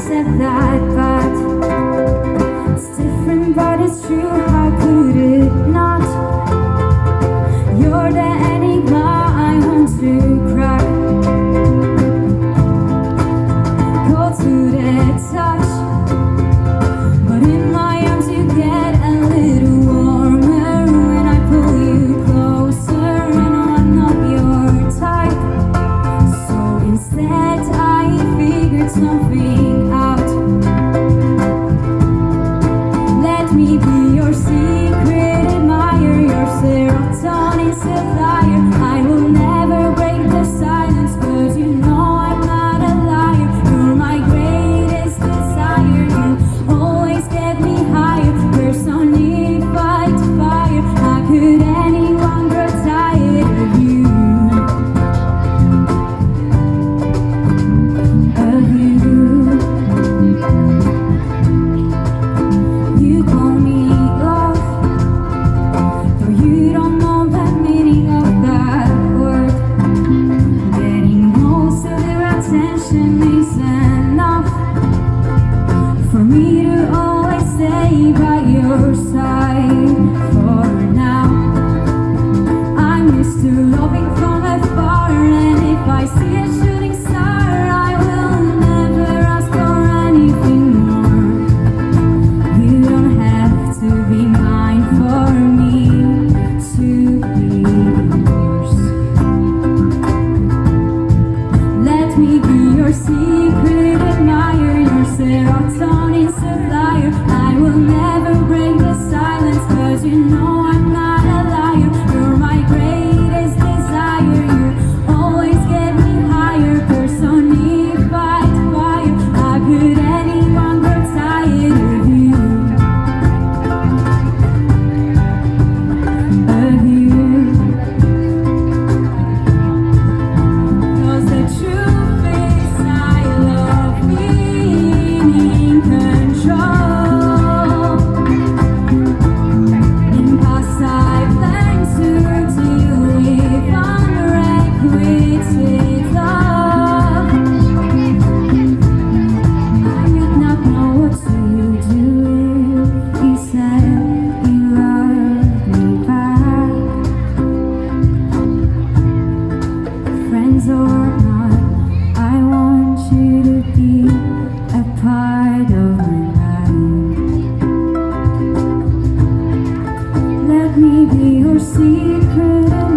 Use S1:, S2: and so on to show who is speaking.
S1: said that. me be your secret admirer, your serotonin supplier. your secret